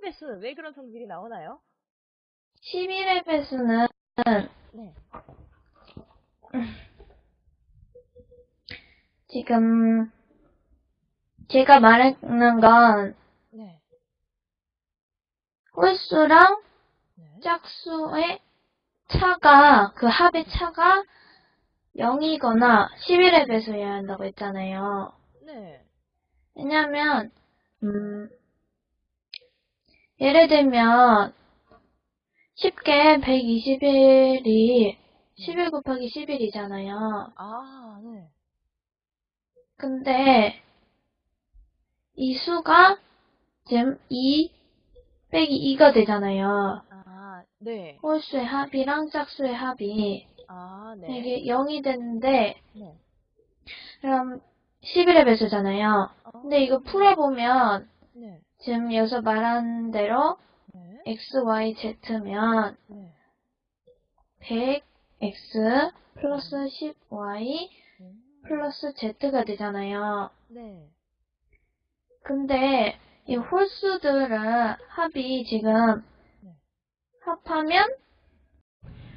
배수 왜 그런 성질이 나오나요? 11의 배수는 네. 지금 제가 말하는 건 네. 홀수랑 네. 짝수의 차가 그 합의 차가 0이거나 11의 배수여야 한다고 했잖아요. 네. 왜냐면 음, 예를 들면 쉽게 121이 11 곱하기 11이잖아요. 아, 네. 근데 이 수가 지금 2 빼기 2가 되잖아요. 아, 네. 홀수의 합이랑 짝수의 합이 아, 네. 이게 0이 되는데 네. 그럼 11의 배수잖아요. 어, 근데 이거 풀어보면 네. 지금 여기서 말한 대로 네. x, y, z면 네. 100x 플러스 10y 음, 플러스 z가 되잖아요. 네. 근데 이 홀수들은 합이 지금 네. 합하면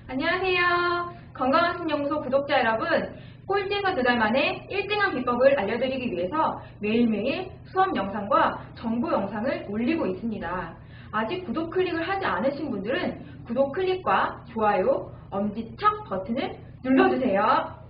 안녕하세요. 건강한 신영소 구독자 여러분. 꼴찌가 두달 만에 1등한 비법을 알려드리기 위해서 매일매일 수업 영상과 정보 영상을 올리고 있습니다. 아직 구독 클릭을 하지 않으신 분들은 구독 클릭과 좋아요, 엄지척 버튼을 눌러주세요.